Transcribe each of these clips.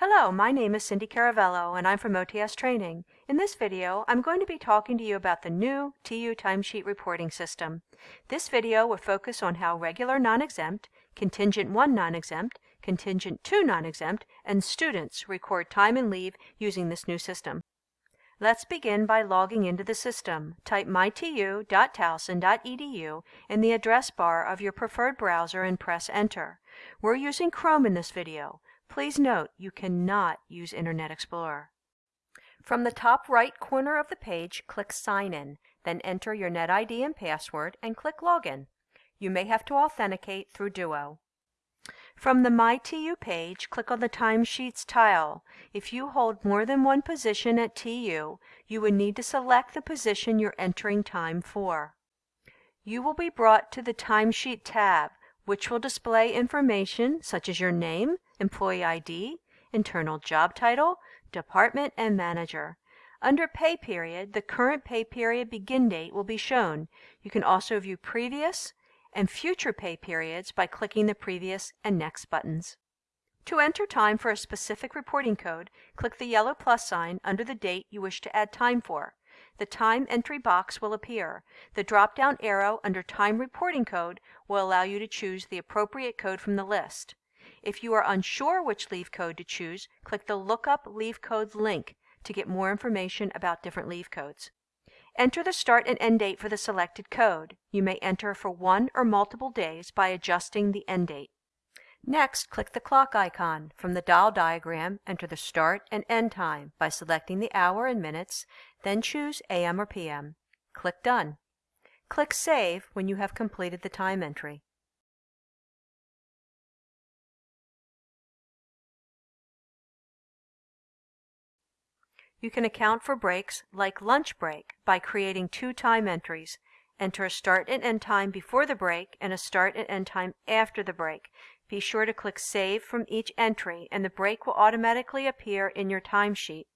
Hello, my name is Cindy Caravello and I'm from OTS Training. In this video, I'm going to be talking to you about the new TU timesheet reporting system. This video will focus on how regular non-exempt, contingent 1 non-exempt, contingent 2 non-exempt, and students record time and leave using this new system. Let's begin by logging into the system. Type mytu.towson.edu in the address bar of your preferred browser and press enter. We're using Chrome in this video. Please note you cannot use Internet Explorer. From the top right corner of the page, click Sign In, then enter your NetID and password and click Login. You may have to authenticate through Duo. From the MyTU page, click on the Timesheets tile. If you hold more than one position at TU, you would need to select the position you're entering time for. You will be brought to the Timesheet tab, which will display information such as your name, employee ID, internal job title, department, and manager. Under Pay Period, the current pay period begin date will be shown. You can also view previous and future pay periods by clicking the Previous and Next buttons. To enter time for a specific reporting code, click the yellow plus sign under the date you wish to add time for. The time entry box will appear. The drop-down arrow under Time Reporting Code will allow you to choose the appropriate code from the list. If you are unsure which leave code to choose, click the Lookup Leave Codes link to get more information about different leave codes. Enter the start and end date for the selected code. You may enter for one or multiple days by adjusting the end date. Next, click the clock icon. From the dial diagram, enter the start and end time by selecting the hour and minutes, then choose AM or PM. Click Done. Click Save when you have completed the time entry. You can account for breaks, like lunch break, by creating two time entries. Enter a start and end time before the break and a start and end time after the break. Be sure to click Save from each entry and the break will automatically appear in your timesheet.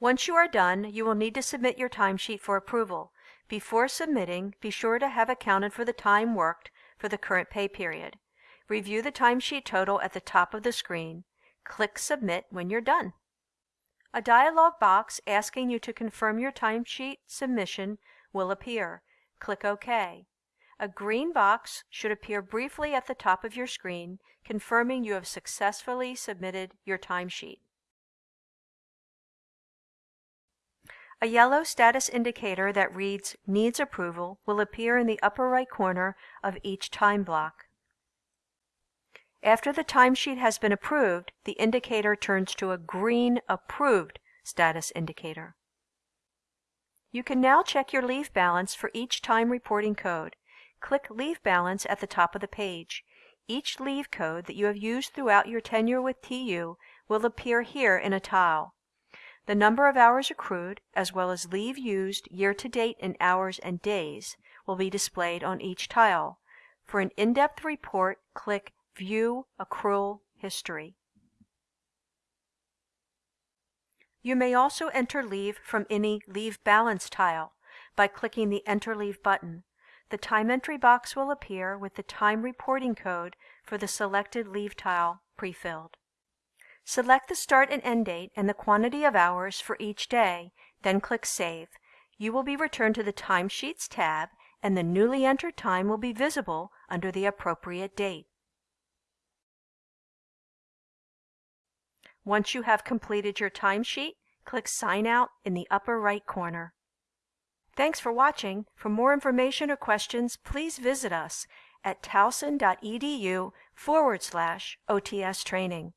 Once you are done, you will need to submit your timesheet for approval. Before submitting, be sure to have accounted for the time worked for the current pay period. Review the timesheet total at the top of the screen. Click Submit when you're done. A dialog box asking you to confirm your timesheet submission will appear. Click OK. A green box should appear briefly at the top of your screen, confirming you have successfully submitted your timesheet. A yellow status indicator that reads Needs Approval will appear in the upper right corner of each time block. After the timesheet has been approved, the indicator turns to a green Approved status indicator. You can now check your leave balance for each time reporting code. Click Leave Balance at the top of the page. Each leave code that you have used throughout your tenure with TU will appear here in a tile. The number of hours accrued, as well as leave used year to date in hours and days, will be displayed on each tile. For an in-depth report, click View Accrual History. You may also enter leave from any Leave Balance tile by clicking the Enter Leave button. The time entry box will appear with the time reporting code for the selected leave tile pre-filled. Select the start and end date and the quantity of hours for each day, then click Save. You will be returned to the Timesheets tab and the newly entered time will be visible under the appropriate date. Once you have completed your timesheet, click Sign Out in the upper right corner. Thanks for watching. For more information or questions, please visit us at towson.edu forward slash OTS training.